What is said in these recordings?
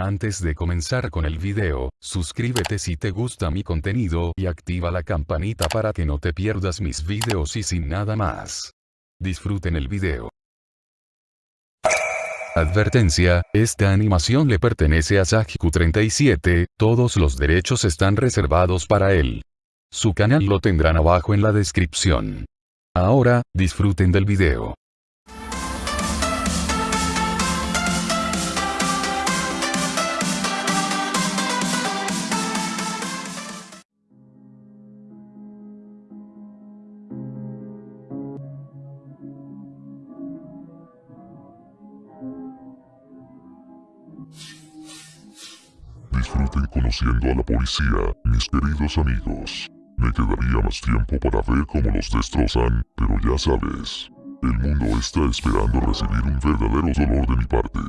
Antes de comenzar con el video, suscríbete si te gusta mi contenido y activa la campanita para que no te pierdas mis videos y sin nada más. Disfruten el video. Advertencia, esta animación le pertenece a Sajiku37, todos los derechos están reservados para él. Su canal lo tendrán abajo en la descripción. Ahora, disfruten del video. Conociendo a la policía, mis queridos amigos. Me quedaría más tiempo para ver cómo los destrozan, pero ya sabes. El mundo está esperando recibir un verdadero dolor de mi parte.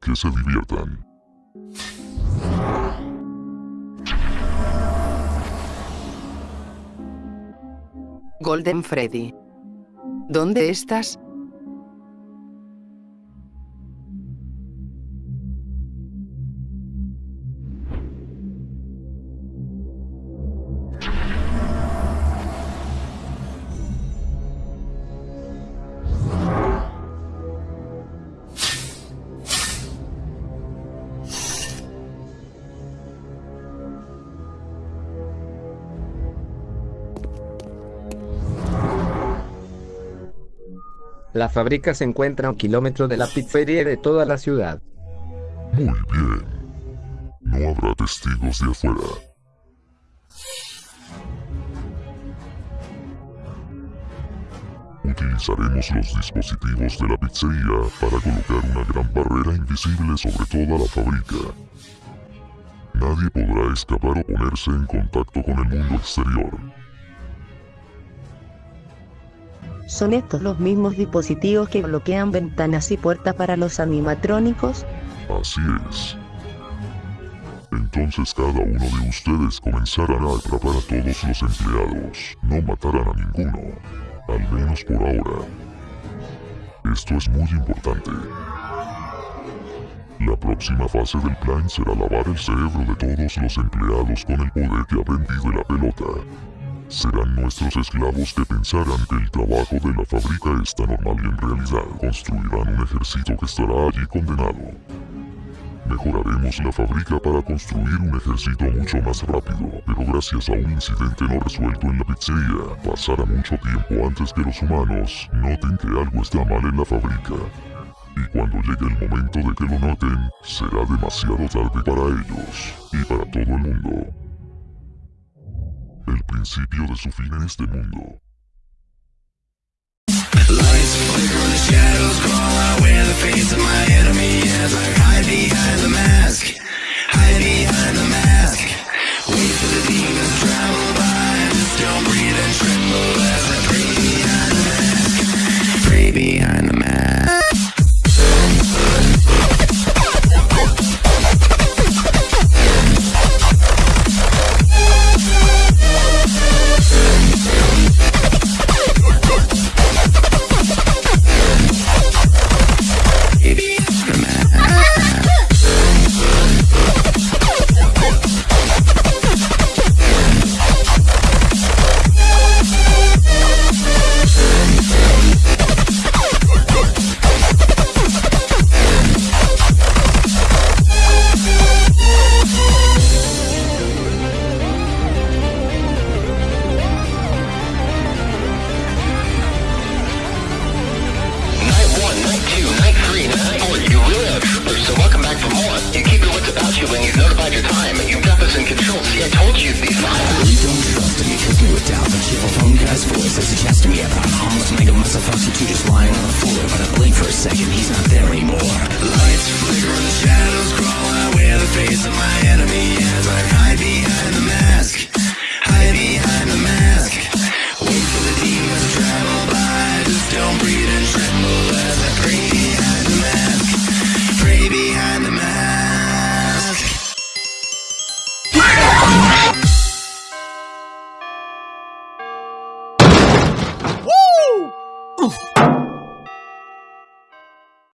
Que se diviertan. Golden Freddy. ¿Dónde estás? La fábrica se encuentra a un kilómetro de la pizzería de toda la ciudad. Muy bien. No habrá testigos de afuera. Utilizaremos los dispositivos de la pizzería para colocar una gran barrera invisible sobre toda la fábrica. Nadie podrá escapar o ponerse en contacto con el mundo exterior. ¿Son estos los mismos dispositivos que bloquean ventanas y puertas para los animatrónicos? Así es. Entonces cada uno de ustedes comenzarán a atrapar a todos los empleados. No matarán a ninguno. Al menos por ahora. Esto es muy importante. La próxima fase del plan será lavar el cerebro de todos los empleados con el poder que ha vendido la pelota. Serán nuestros esclavos que pensarán que el trabajo de la fábrica está normal y en realidad construirán un ejército que estará allí condenado. Mejoraremos la fábrica para construir un ejército mucho más rápido, pero gracias a un incidente no resuelto en la pizzería, pasará mucho tiempo antes que los humanos noten que algo está mal en la fábrica. Y cuando llegue el momento de que lo noten, será demasiado tarde para ellos, y para todo el mundo principio de su fin en este mundo. You keep your wits about you when you've notified your time. You've got this in control. See, I told you you'd be fine. You don't trust you trust me with doubt But cheerful phone guy's voice he chats to me about I a mess of fucking two just lying on the floor But I blink for a second, he's not there anymore Lights flicker